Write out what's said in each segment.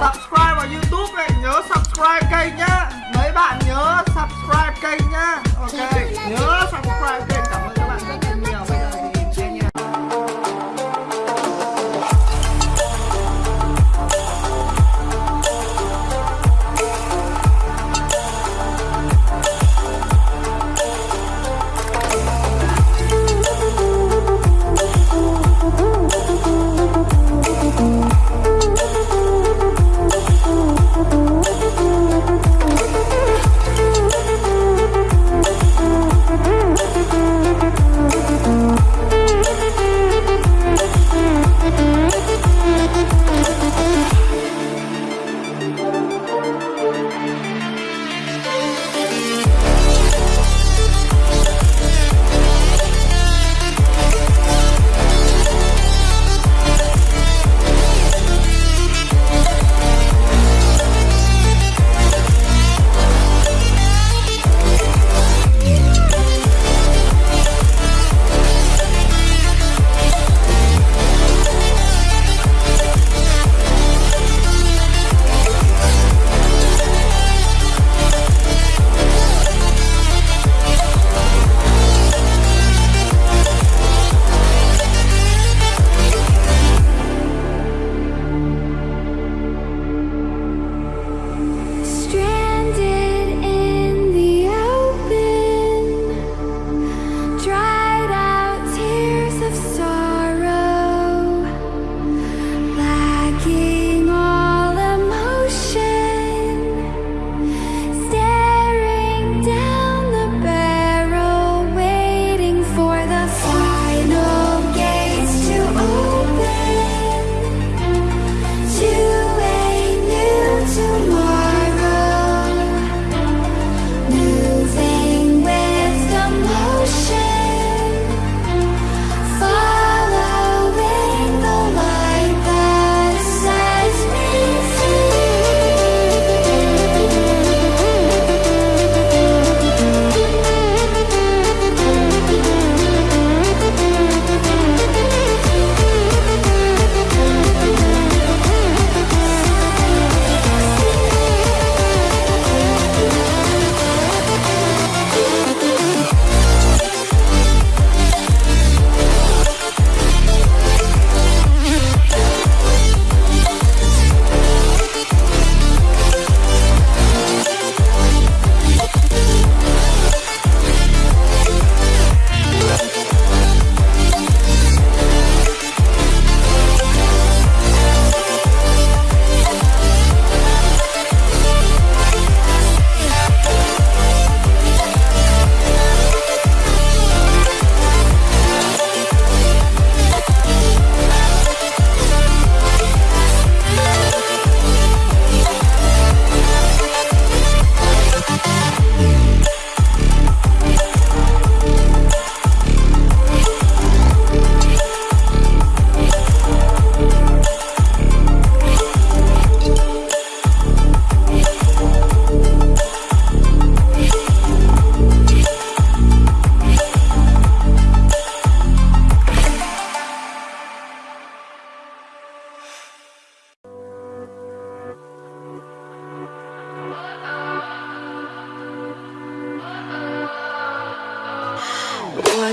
subscribe vào youtube này nhớ subscribe kênh nhá. Mấy bạn nhớ subscribe kênh nhá. Ok nhớ subscribe kênh cảm ơn.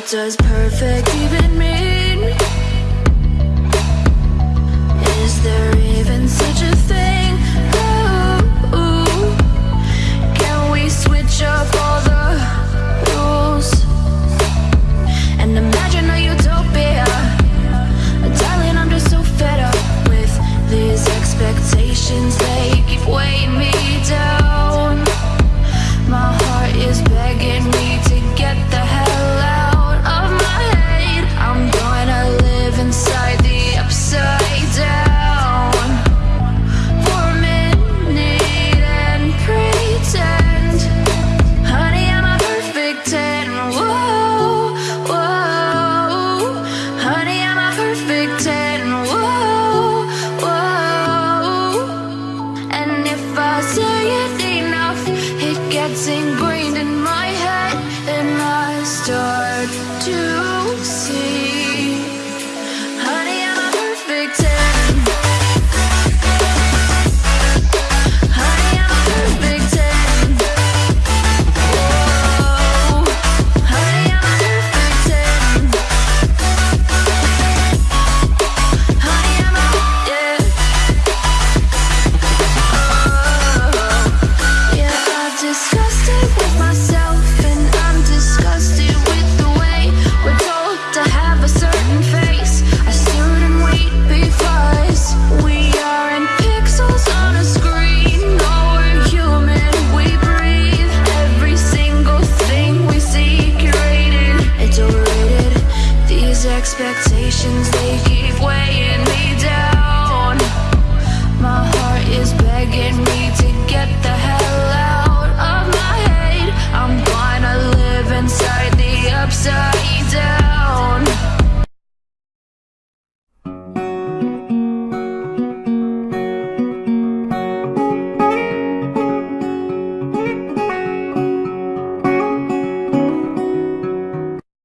Does perfect, even me gets ingrained in my head and I start to